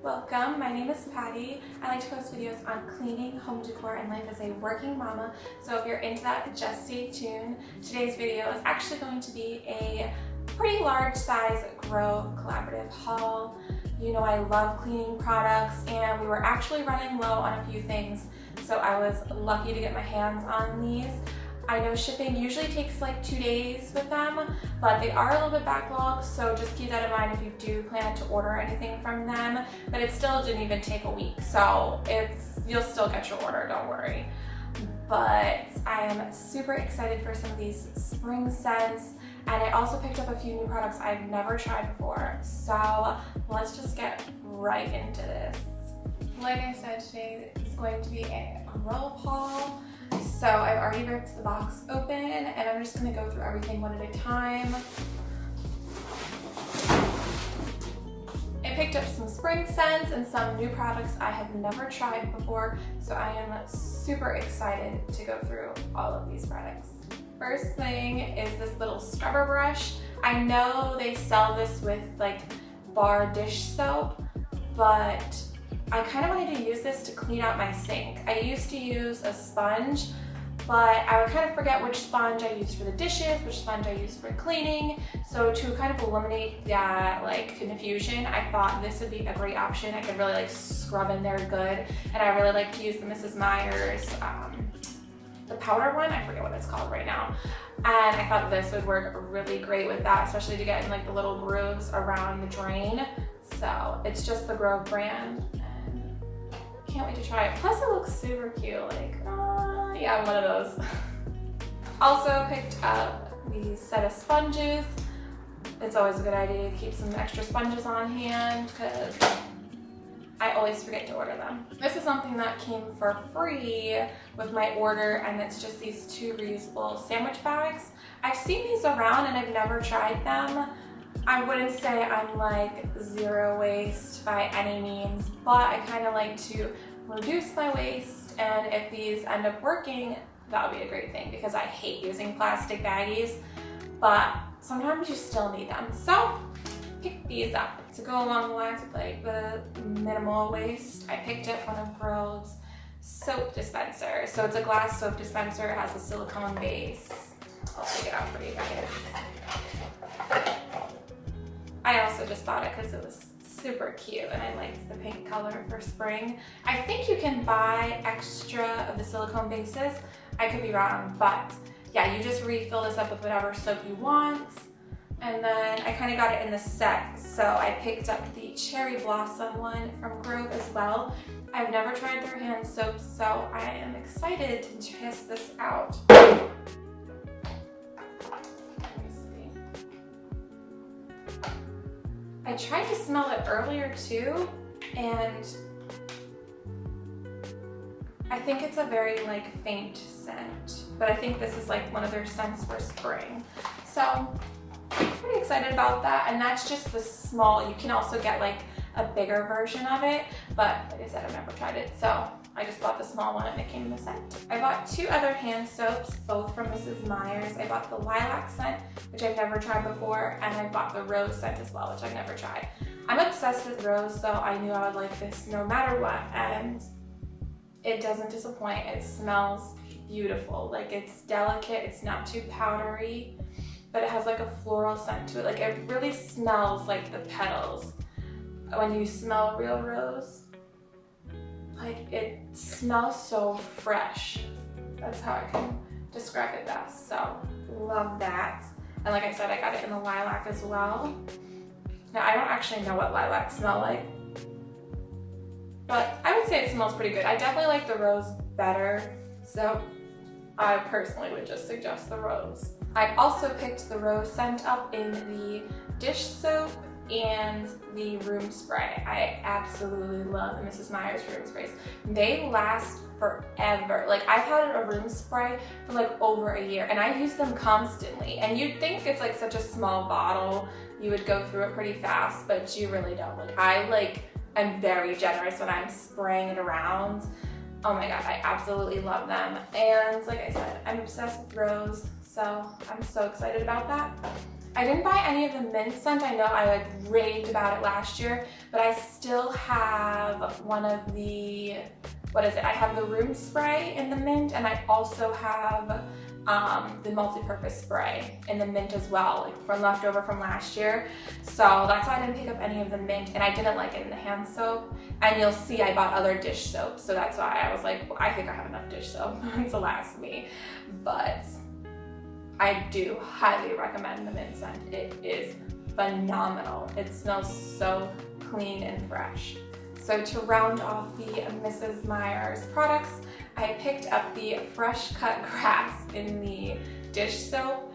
Welcome, my name is Patty. I like to post videos on cleaning, home decor, and life as a working mama. So if you're into that, just stay tuned. Today's video is actually going to be a pretty large size Grove collaborative haul. You know I love cleaning products and we were actually running low on a few things. So I was lucky to get my hands on these. I know shipping usually takes like two days with them, but they are a little bit backlogged, so just keep that in mind if you do plan to order anything from them. But it still didn't even take a week, so it's you'll still get your order, don't worry. But I am super excited for some of these spring scents, and I also picked up a few new products I've never tried before. So let's just get right into this. Like I said, today is going to be a roll haul. So I've already ripped the box open and I'm just gonna go through everything one at a time. I picked up some spring scents and some new products I have never tried before, so I am super excited to go through all of these products. First thing is this little scrubber brush. I know they sell this with like bar dish soap, but I kind of wanted to use this to clean out my sink. I used to use a sponge, but I would kind of forget which sponge I used for the dishes, which sponge I used for cleaning. So to kind of eliminate that like confusion, I thought this would be a great option. I could really like scrub in there good. And I really like to use the Mrs. Meyer's, um, the powder one, I forget what it's called right now. And I thought this would work really great with that, especially to get in like the little grooves around the drain. So it's just the Grove brand can't wait to try it. Plus it looks super cute, like, uh, yeah, I'm one of those. also picked up the set of sponges. It's always a good idea to keep some extra sponges on hand because I always forget to order them. This is something that came for free with my order and it's just these two reusable sandwich bags. I've seen these around and I've never tried them. I wouldn't say I'm like zero waste by any means, but I kind of like to reduce my waste and if these end up working, that would be a great thing because I hate using plastic baggies, but sometimes you still need them. So pick these up. To go along the lines with like the minimal waste, I picked up one of Grove's soap dispenser. So it's a glass soap dispenser, it has a silicone base. I'll take it out for you guys. Bought it because it was super cute and I liked the pink color for spring. I think you can buy extra of the silicone bases. I could be wrong, but yeah, you just refill this up with whatever soap you want. And then I kind of got it in the set, so I picked up the Cherry Blossom one from Grove as well. I've never tried their hand soap, so I am excited to test this out. I tried to smell it earlier too, and I think it's a very like faint scent, but I think this is like one of their scents for spring. So pretty excited about that. And that's just the small, you can also get like a bigger version of it, but like I said, I've never tried it. So I just bought the small one and it came in the scent. I bought two other hand soaps, both from Mrs. Meyer's. I bought the lilac scent, which I've never tried before, and I bought the rose scent as well, which I've never tried. I'm obsessed with rose, so I knew I would like this no matter what, and it doesn't disappoint. It smells beautiful. Like it's delicate, it's not too powdery, but it has like a floral scent to it. Like it really smells like the petals when you smell real rose like it smells so fresh. That's how I can describe it best. So love that. And like I said, I got it in the lilac as well. Now I don't actually know what lilac smell like, but I would say it smells pretty good. I definitely like the rose better. So I personally would just suggest the rose. I also picked the rose scent up in the dish soap and the room spray. I absolutely love the Mrs. Meyer's room sprays. They last forever. Like I've had a room spray for like over a year and I use them constantly. And you'd think it's like such a small bottle, you would go through it pretty fast, but you really don't. Like I like, I'm very generous when I'm spraying it around. Oh my God, I absolutely love them. And like I said, I'm obsessed with rose, so I'm so excited about that. I didn't buy any of the mint scent. I know I like raved about it last year, but I still have one of the, what is it? I have the room spray in the mint and I also have um, the multi-purpose spray in the mint as well, like from leftover from last year. So that's why I didn't pick up any of the mint and I didn't like it in the hand soap. And you'll see I bought other dish soap. So that's why I was like, well, I think I have enough dish soap to last me. But I do highly recommend the mint scent. It is phenomenal. It smells so clean and fresh. So to round off the Mrs. Meyer's products, I picked up the fresh cut grass in the dish soap.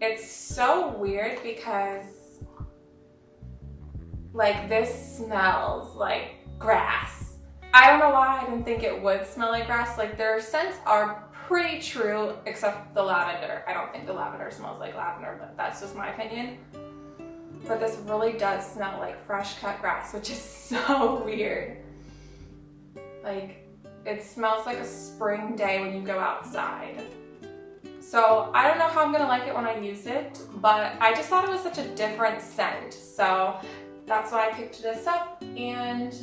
It's so weird because like this smells like grass. I don't know why I didn't think it would smell like grass. Like their scents are pretty true, except the lavender. I don't think the lavender smells like lavender, but that's just my opinion. But this really does smell like fresh cut grass, which is so weird. Like, it smells like a spring day when you go outside. So I don't know how I'm gonna like it when I use it, but I just thought it was such a different scent. So that's why I picked this up and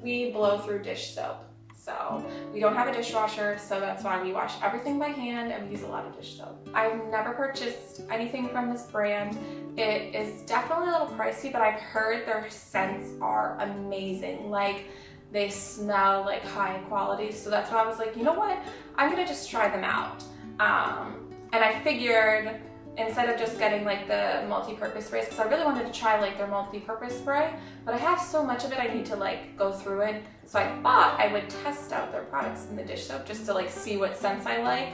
we blow through dish soap. So we don't have a dishwasher, so that's why we wash everything by hand and we use a lot of dish soap. I've never purchased anything from this brand. It is definitely a little pricey, but I've heard their scents are amazing. Like they smell like high quality. So that's why I was like, you know what? I'm gonna just try them out. Um, and I figured instead of just getting like the multi-purpose sprays because I really wanted to try like their multi-purpose spray but I have so much of it I need to like go through it. So I thought I would test out their products in the dish soap just to like see what scents I like.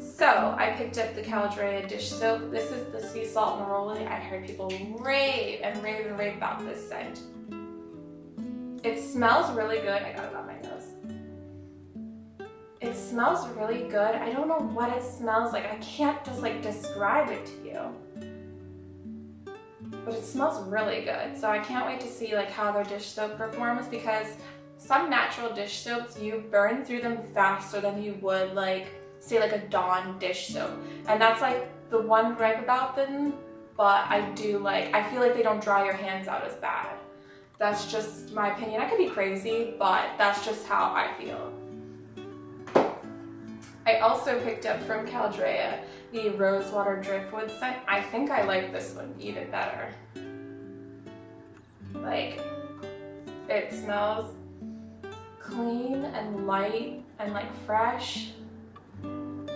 So I picked up the Caldrea dish soap. This is the sea salt neroli I heard people rave and rave and rave about this scent. It smells really good. I got it on my nose it smells really good. I don't know what it smells like. I can't just like describe it to you. But it smells really good. So I can't wait to see like how their dish soap performs because some natural dish soaps, you burn through them faster than you would like, say like a Dawn dish soap. And that's like the one gripe about them, but I do like, I feel like they don't dry your hands out as bad. That's just my opinion. I could be crazy, but that's just how I feel. I also picked up from Caldrea the Rosewater Driftwood scent. I think I like this one even better. Like, it smells clean and light and like fresh. But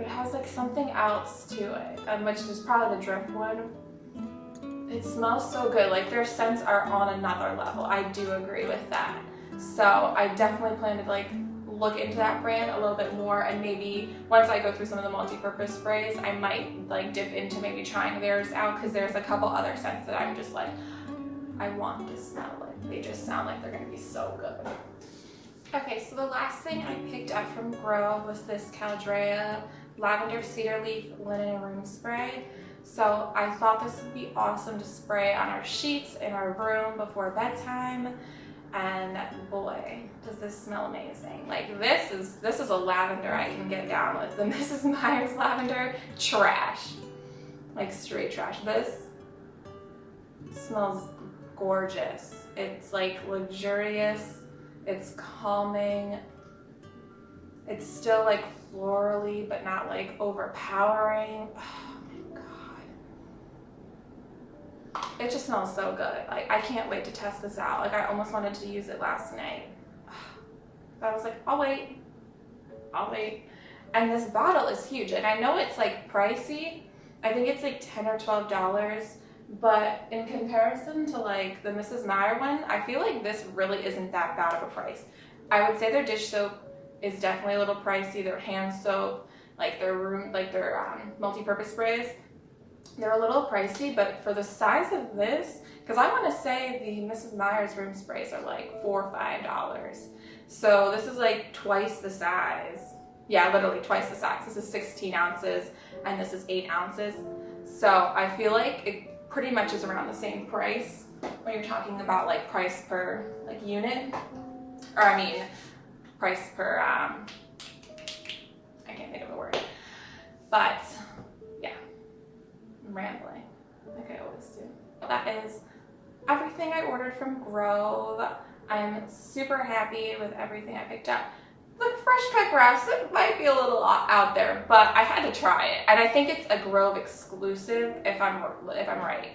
It has like something else to it, um, which is probably the driftwood. It smells so good. Like their scents are on another level. I do agree with that. So I definitely plan to like look into that brand a little bit more and maybe once I go through some of the multi-purpose sprays, I might like dip into maybe trying theirs out because there's a couple other scents that I'm just like, I want to smell like they just sound like they're gonna be so good. Okay, so the last thing I picked up from Grove was this Caldrea Lavender Cedar Leaf Linen Room Spray. So I thought this would be awesome to spray on our sheets in our room before bedtime this smell amazing. Like this is, this is a lavender I can get down with. The Mrs. Meyer's lavender, trash. Like straight trash. This smells gorgeous. It's like luxurious, it's calming. It's still like florally, but not like overpowering. Oh it just smells so good. Like I can't wait to test this out. Like I almost wanted to use it last night. But I was like, I'll wait. I'll wait. And this bottle is huge. And I know it's like pricey. I think it's like 10 or $12. But in comparison to like the Mrs. Meyer one, I feel like this really isn't that bad of a price. I would say their dish soap is definitely a little pricey. Their hand soap, like their room, like their um, multi-purpose sprays, they're a little pricey, but for the size of this, because I want to say the Mrs. Meyer's room sprays are like four or five dollars. So this is like twice the size. Yeah, literally twice the size. This is 16 ounces and this is eight ounces. So I feel like it pretty much is around the same price when you're talking about like price per like unit, or I mean price per, um, I can't think of the word, but yeah. I'm rambling, like I always do. That is everything I ordered from Grove. I'm super happy with everything I picked up. The fresh cut grass, it might be a little out there, but I had to try it. And I think it's a Grove exclusive if I'm if I'm right.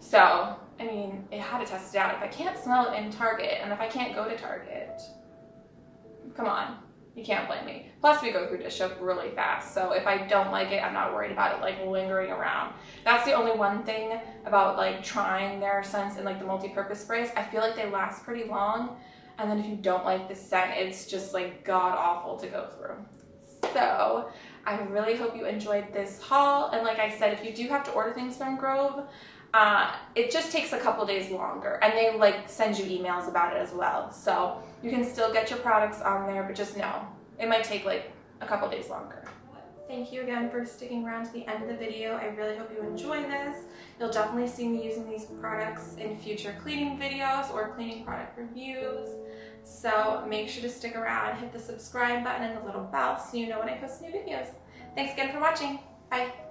So, I mean, it had to test it out. If I can't smell it in Target and if I can't go to Target, come on, you can't blame me. Plus we go through dish soap really fast. So if I don't like it, I'm not worried about it like lingering around. That's the only one thing about like trying their scents and like the multi-purpose sprays. I feel like they last pretty long. And then if you don't like the scent, it's just like god awful to go through. So I really hope you enjoyed this haul. And like I said, if you do have to order things from Grove, uh, it just takes a couple days longer and they like send you emails about it as well. So you can still get your products on there, but just know it might take like a couple days longer. Thank you again for sticking around to the end of the video. I really hope you enjoy this. You'll definitely see me using these products in future cleaning videos or cleaning product reviews. So make sure to stick around, hit the subscribe button and the little bell so you know when I post new videos. Thanks again for watching. Bye.